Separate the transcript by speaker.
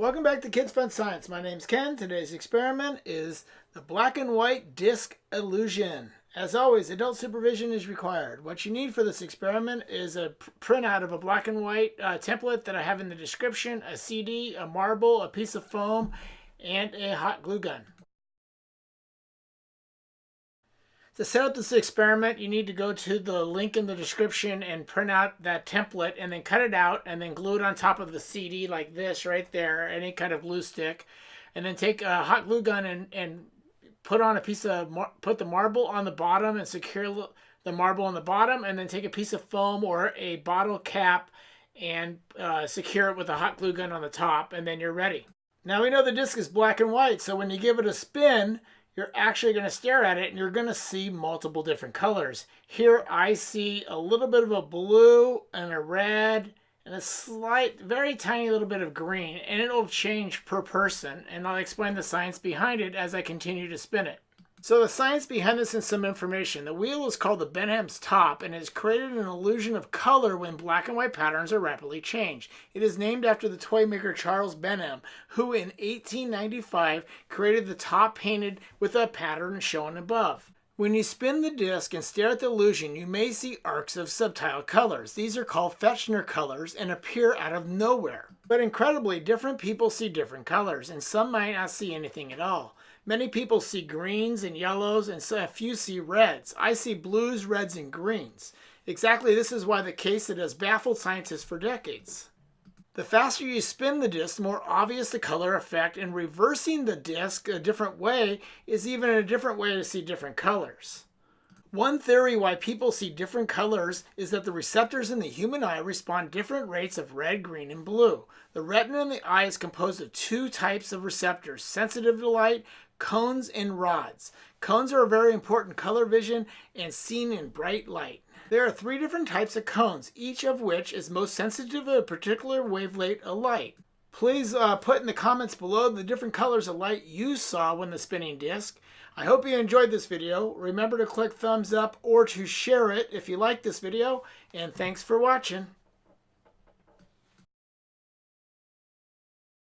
Speaker 1: Welcome back to Kids Fun Science. My name's Ken. Today's experiment is the black and white disc illusion. As always, adult supervision is required. What you need for this experiment is a printout of a black and white uh, template that I have in the description, a CD, a marble, a piece of foam, and a hot glue gun. To set up this experiment, you need to go to the link in the description and print out that template and then cut it out and then glue it on top of the CD like this right there, any kind of glue stick. And then take a hot glue gun and, and put on a piece of, put the marble on the bottom and secure the marble on the bottom and then take a piece of foam or a bottle cap and uh, secure it with a hot glue gun on the top and then you're ready. Now we know the disc is black and white, so when you give it a spin, you're actually going to stare at it and you're going to see multiple different colors. Here I see a little bit of a blue and a red and a slight, very tiny little bit of green and it'll change per person and I'll explain the science behind it as I continue to spin it. So the science behind this and some information. The wheel is called the Benham's top and has created an illusion of color when black and white patterns are rapidly changed. It is named after the toy maker Charles Benham, who in 1895 created the top painted with a pattern shown above. When you spin the disc and stare at the illusion, you may see arcs of subtle colors. These are called Fechner colors and appear out of nowhere. But incredibly, different people see different colors, and some might not see anything at all. Many people see greens and yellows and a few see reds. I see blues, reds, and greens. Exactly this is why the case that has baffled scientists for decades. The faster you spin the disc, the more obvious the color effect, and reversing the disc a different way is even a different way to see different colors. One theory why people see different colors is that the receptors in the human eye respond different rates of red, green, and blue. The retina in the eye is composed of two types of receptors, sensitive to light, cones, and rods. Cones are a very important color vision and seen in bright light. There are three different types of cones, each of which is most sensitive to a particular wavelength of light. Please uh, put in the comments below the different colors of light you saw when the spinning disc. I hope you enjoyed this video. Remember to click thumbs up or to share it if you like this video. And thanks for watching.